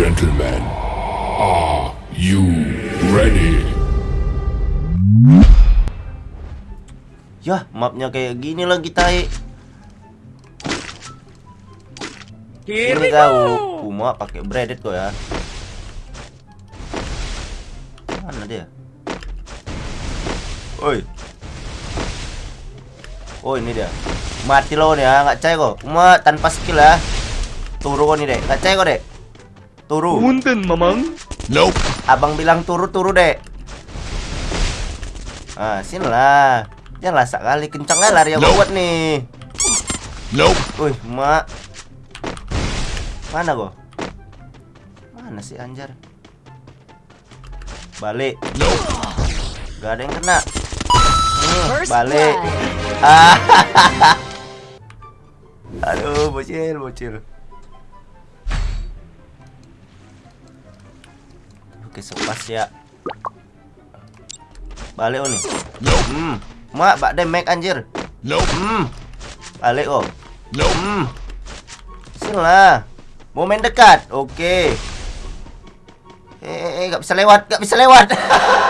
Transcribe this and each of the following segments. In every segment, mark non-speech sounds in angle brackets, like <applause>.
Gentlemen, are you ready? Yah, mapnya kayak gini lagi tai. Ini kau, Puma pakai breaded kok ya. Mana dia? Oi. Oh ini dia. Mati lo nih ya, nggak cai kok. Puma tanpa skill ya. Turu kok nih dek, nggak cai kok dek. Turu. Punten, Mamang. Nope. Abang bilang turu-turu dek. Ah, sini lah. Jangan lah kali kencang lari yang Nope. buat nih. Nope. Wih, mak. Mana kok? Mana sih anjar? Balik. Nope. Gak ada yang kena. Hmm, balik. Ah. <laughs> Aduh, bocil, bocil. Oke, sepas ya. Balik oh nih. Hmm. Mak, bak demek anjir. Nope. Hmm. Balik oh. Hmm. Lah. Main dekat. Oke. Eh, eh, eh, gak bisa lewat, gak bisa lewat.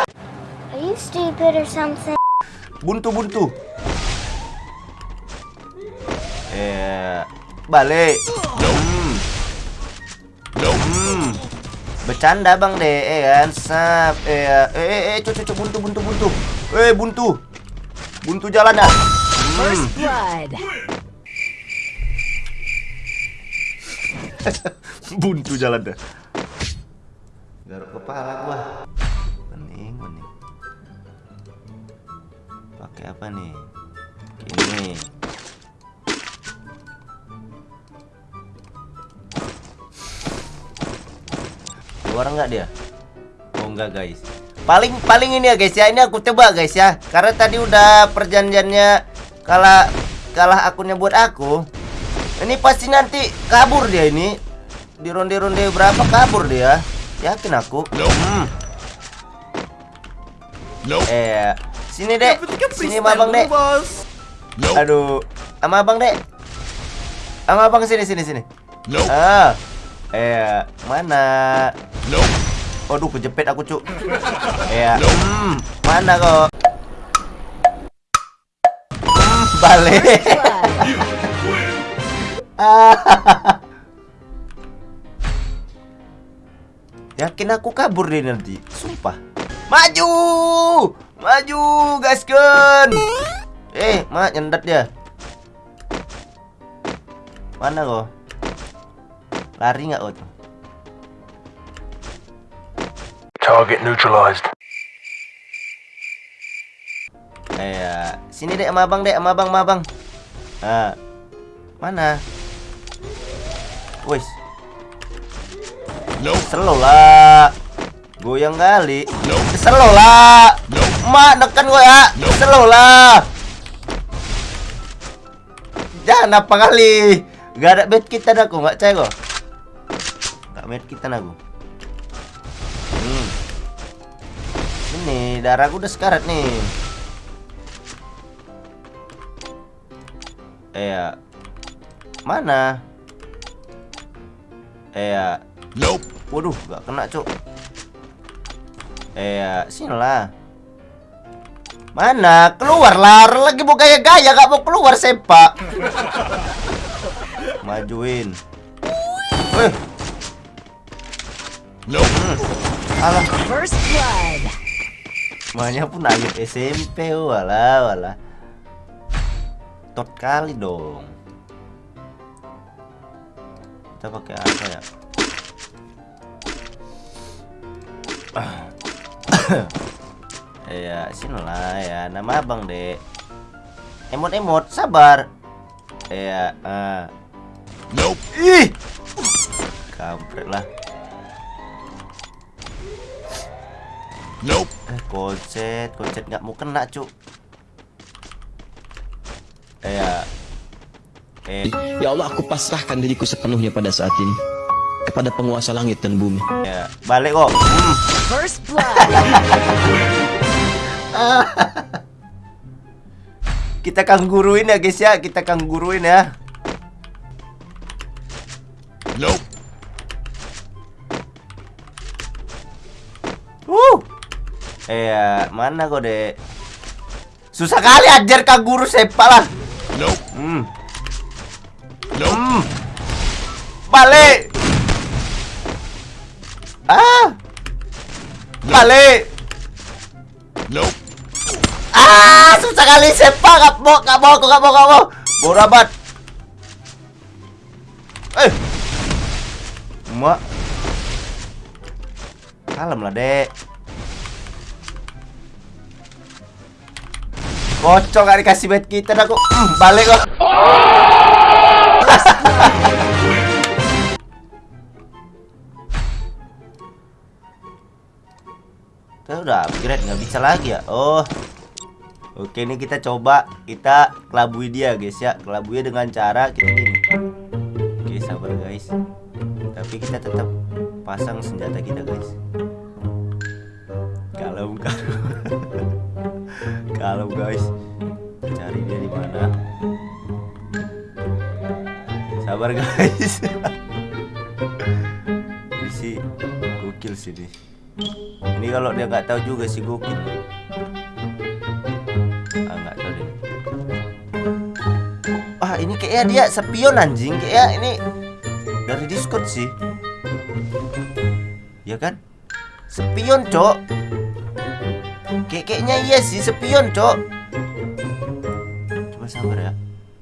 <laughs> Are you stupid or something? buntu buntu. Eh, balik. Hmm. Hmm. Bercanda bang deh, eh kan? Sap. Eh, eh, eh, eh, cucu, buntu, buntu, buntu. Eh, buntu. Buntu jalan dah. Blood. <laughs> buntu jalan dah. Garuk kepala gua. Bening, bening. Pakai apa nih? Ini. Keluar nggak dia? Oh enggak guys. Paling paling ini ya guys ya. Ini aku coba guys ya. Karena tadi udah perjanjiannya kalah kalah akunnya buat aku. Ini pasti nanti kabur dia ini. Di ronde-ronde berapa kabur dia? Yakin aku. Nope. Hmm. Nope. Eh, sini dek. Sini sama abang dek. Nope. Aduh, sama abang dek. Sama abang sini sini sini. Nope. Ah. Eh, mana? Aduh, kejepit aku, Cuk. Hmm, mana kok? Hmm, balik. <laughs> Yakin aku kabur deh nanti, sumpah. Maju! Maju, gaskeun. Eh, mak nyendat dia. Mana kok? Lari nggak kok? Target neutralized. Eh, sini dek sama abang dek, sama abang, sama abang. Ah, mana? Wis, Nope. slow lah. Goyang kali. Nope. Slow lah. Nope. Mak, neken gua ya. Nope. Slow lah. Jangan apa kali. Gak ada bed kita dah aku, nggak cek kok. Gak bed kita aku. Ini darahku udah sekarat nih. Eh, ya. mana? Eh, ya. Nope. Waduh, gak kena, Cuk. Eh, ya, sini lah. Mana? Keluarlah, lagi mau gaya-gaya gak mau keluar sepak. <laughs> Majuin. Nope. alah, First blood. Semuanya pun akhir SMP, walah, walah. Tot kali dong. Kita pakai apa ya? <coughs> ya, sini lah ya. Nama abang dek. Emot-emot, sabar. Ya, ah. Nope. Ih, kampret lah. Nope. Eh, kocet, kocet nggak mau kena, cuk. Eh, ya. Eh. Ya Allah, aku pasrahkan diriku sepenuhnya pada saat ini kepada penguasa langit dan bumi. Ya, balik kok. Hmm. First blood. <laughs> kita kangguruin ya guys ya, kita kangguruin ya. Nope. Woo. Eh, mana kau dek? Susah kali ajar kak guru sepak lah. Nope. Hmm. Nope. Hmm. Balik. Ah. Balik. Nope. Ah, susah kali sepak. Gak mau, gak mau, gak mau, gak mau. Bodoh amat. Eh. Mak. Kalem lah, Dek. Kocok gak dikasih bed kita kok. Hmm, balik kok. <laughs> Kita udah upgrade nggak bisa lagi ya. Oh. Oke, ini kita coba kita kelabui dia, guys ya. Kelabui dengan cara kita gini. Oke, sabar guys. Tapi kita tetap pasang senjata kita, guys. Kalau kalau <laughs> kalau guys. Cari dia di mana? Sabar guys. <laughs> Ini gokil sih. Ini kalau dia nggak tahu juga sih gokil. Ah nggak tahu. Ah ini kayaknya dia spion anjing kayak ini dari Discord sih. Ya kan? Spion, Cok. Kayak kayaknya iya sih spion, Cok. Coba sabar ya.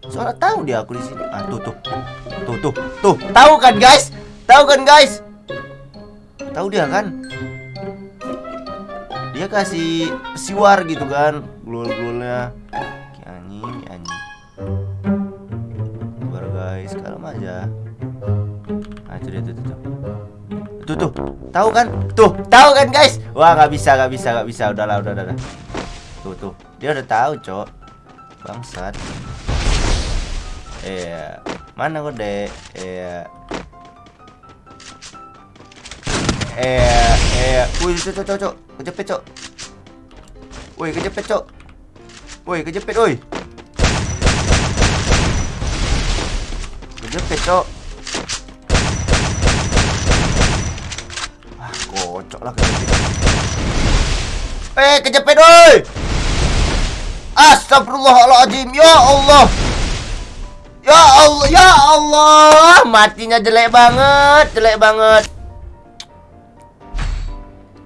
Soalnya tahu dia aku di sini. Ah tuh tuh. Tuh tuh. Tuh, tahu kan guys? Tahu kan guys? Tahu dia kan? Dia kasih siwar gitu kan, glul-glulnya. Tuh tahu kan? Tuh, tahu kan guys? Wah, nggak bisa, nggak bisa, nggak bisa. Udahlah, udah, udah, udah. Tuh tuh, dia udah tahu, cok. Bangsat. Iya, mana dek? Iya. Iya, iya. Wih, cok, cok, cok. Kejepit, cok. Woi, kejepit, cok. Woi, kejepit, woi. Kejepit, cok. Lah. Eh, kejepit, woi. Astagfirullahaladzim, ya Allah. Ya Allah, ya Allah, matinya jelek banget, jelek banget.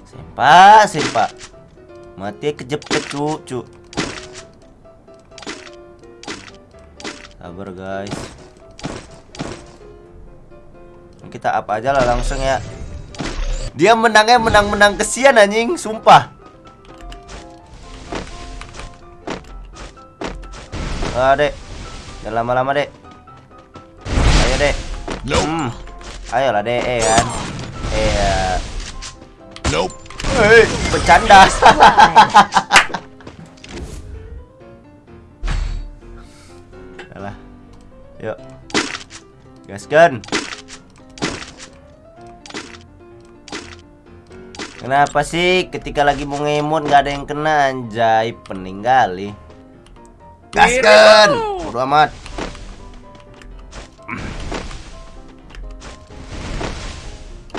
Sempak, sempak. Mati kejepit, cu, cu. Sabar, guys. Kita apa aja lah langsung ya. Dia menangnya menang-menang kesian anjing, sumpah. Ah, Dek. Jangan lama-lama, Dek. Ayo, Dek. Hmm. Ayolah, Dek, eh kan. Eh, ya. Nope. Hei, bercanda. <laughs> Yuk. Gaskan. Kenapa sih ketika lagi mau ngemot nggak ada yang kena anjay pening kali. Gaskan. Bodo amat.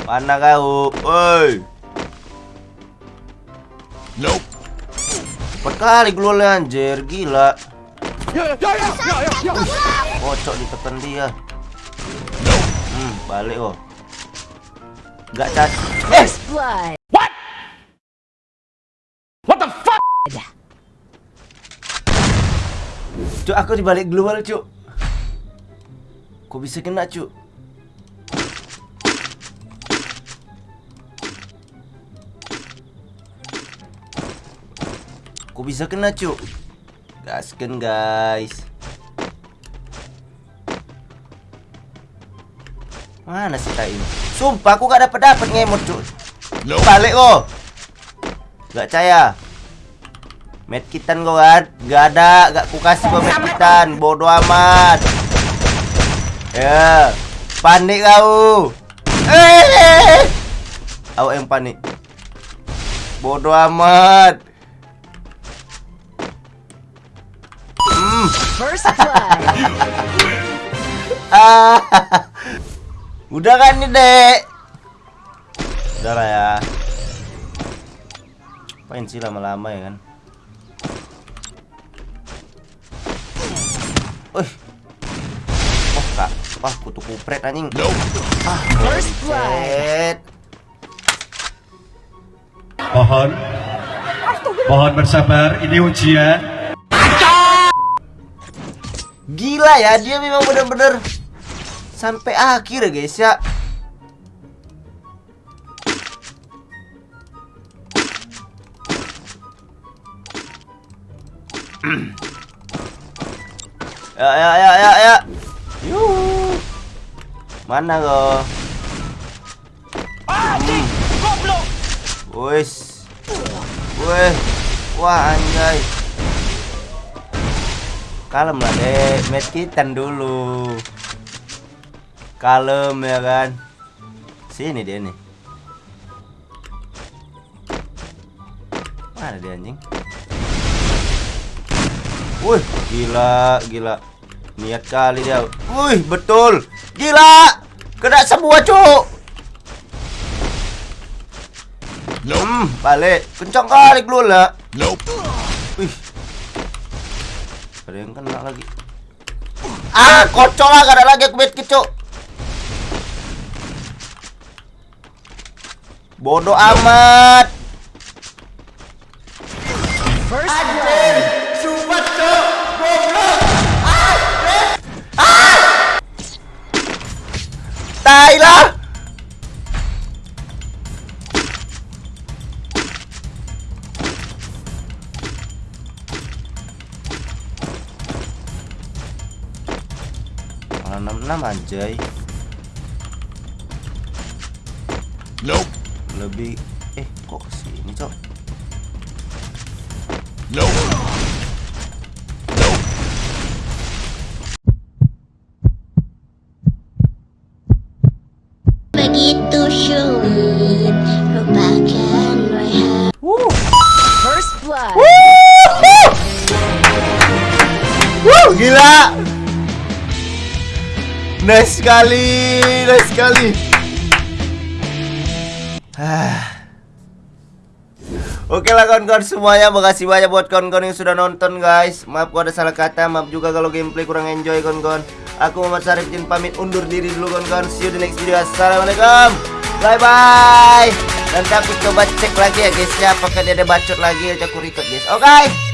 Mana kau? Woi. Nope. Cepat kali glownya anjir, gila. Kocok ditekan dia. Hmm, balik oh. Gak cat. Eh, cuk aku dibalik global, cuk. Kok bisa kena, cuk? Kok bisa kena, cuk? Gaskan, guys. Mana sih tai ini? Sumpah aku gak dapat dapat ngemot, cuk. Balik kok. Gak percaya. Medkitan kau kan? Gak ada, gak ku kasih kau medkitan. Bodoh amat. Ya, panik kau. Eh, Awak yang panik. Bodoh amat. Hmm. First blood. <laughs> Ah. Udah kan nih, Dek? Udah lah ya. Ngapain sih lama-lama ya kan? Wih. Wah, kak. Wah, kutu kupret anjing. Nope. First blood. Mohon Mohon bersabar, ini ujian Gila ya, dia memang bener-bener sampai akhir ya guys ya. Ya ya ya ya ya. Yuh. Mana lo? Wes. Weh. Wah anjay. Kalem lah deh, medkitan dulu. Kalem ya kan. Sini dia nih. Mana dia anjing? Wih, gila, gila. Niat kali dia. Wih, betul. Gila. Kena semua, Cuk. Nope. Hmm, balik. Kencang kali lu lah. Nope. Wih. Ada yang kena lagi. Ah, kocok lah, gak ada lagi aku kecok. Bodoh amat. First bed. Ah! Tai lah. Malah 66 anjay. Nope. Lebih First blood. Gila. Nice sekali, nice sekali. Ah. <sighs> Oke lah kawan-kawan semuanya Makasih banyak buat kawan-kawan yang sudah nonton guys. Maaf kalau ada salah kata Maaf juga kalau gameplay kurang enjoy kawan-kawan. Aku Muhammad Syarif Jin pamit undur diri dulu kawan-kawan. See you di next video. Assalamualaikum Bye bye. Dan tapi coba cek lagi ya guys ya Apakah dia ada bacot lagi Aja aku record guys. Oke